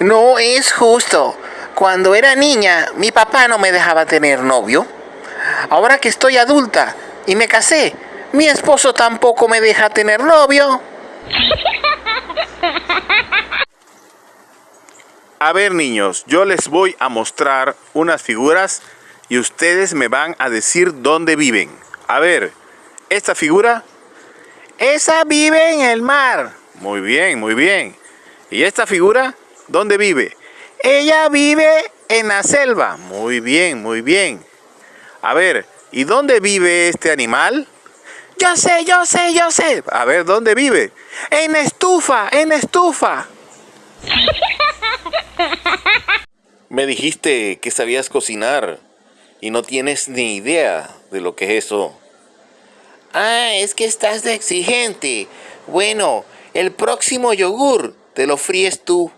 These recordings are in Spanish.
No es justo. Cuando era niña, mi papá no me dejaba tener novio. Ahora que estoy adulta y me casé, mi esposo tampoco me deja tener novio. A ver niños, yo les voy a mostrar unas figuras y ustedes me van a decir dónde viven. A ver, esta figura, esa vive en el mar. Muy bien, muy bien. ¿Y esta figura, dónde vive? Ella vive en la selva. Muy bien, muy bien. A ver, ¿y dónde vive este animal? Yo sé, yo sé, yo sé. A ver, ¿dónde vive? En estufa, en estufa. Me dijiste que sabías cocinar y no tienes ni idea de lo que es eso. Ah, es que estás de exigente. Bueno, el próximo yogur te lo fríes tú.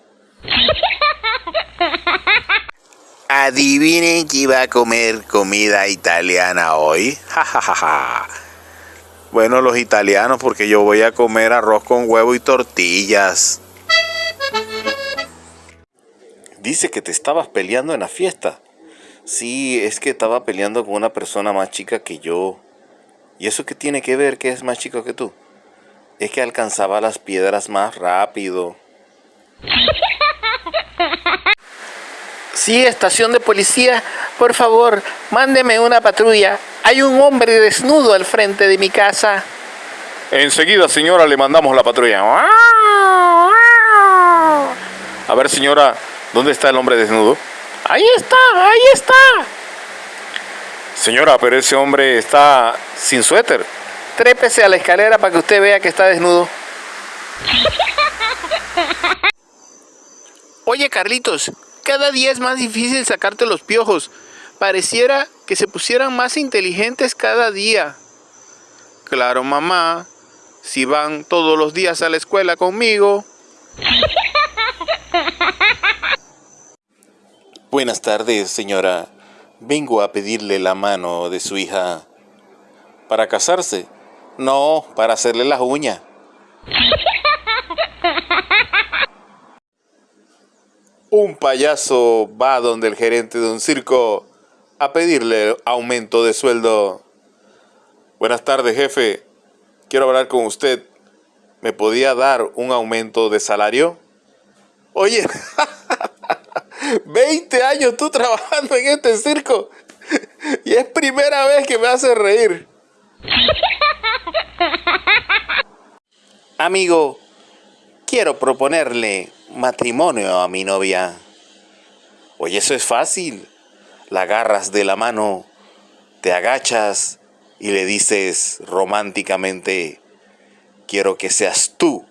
Adivinen que iba a comer comida italiana hoy. bueno, los italianos, porque yo voy a comer arroz con huevo y tortillas. Dice que te estabas peleando en la fiesta. Sí, es que estaba peleando con una persona más chica que yo. ¿Y eso qué tiene que ver que es más chico que tú? Es que alcanzaba las piedras más rápido. Sí, estación de policía, por favor, mándeme una patrulla. Hay un hombre desnudo al frente de mi casa. Enseguida, señora, le mandamos la patrulla. A ver, señora, ¿dónde está el hombre desnudo? Ahí está, ahí está. Señora, pero ese hombre está sin suéter. Trépese a la escalera para que usted vea que está desnudo. Oye, Carlitos, cada día es más difícil sacarte los piojos. Pareciera que se pusieran más inteligentes cada día. Claro, mamá, si van todos los días a la escuela conmigo. Buenas tardes, señora. Vengo a pedirle la mano de su hija. ¿Para casarse? No, para hacerle las uñas. Un payaso va donde el gerente de un circo a pedirle aumento de sueldo. Buenas tardes, jefe. Quiero hablar con usted. ¿Me podía dar un aumento de salario? Oye, 20 años tú trabajando en este circo y es primera vez que me hace reír. Amigo, quiero proponerle matrimonio a mi novia. Oye, eso es fácil. La agarras de la mano, te agachas y le dices románticamente, quiero que seas tú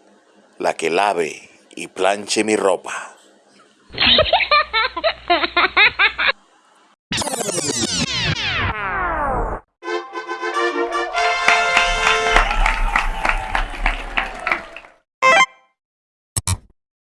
la que lave y planche mi ropa.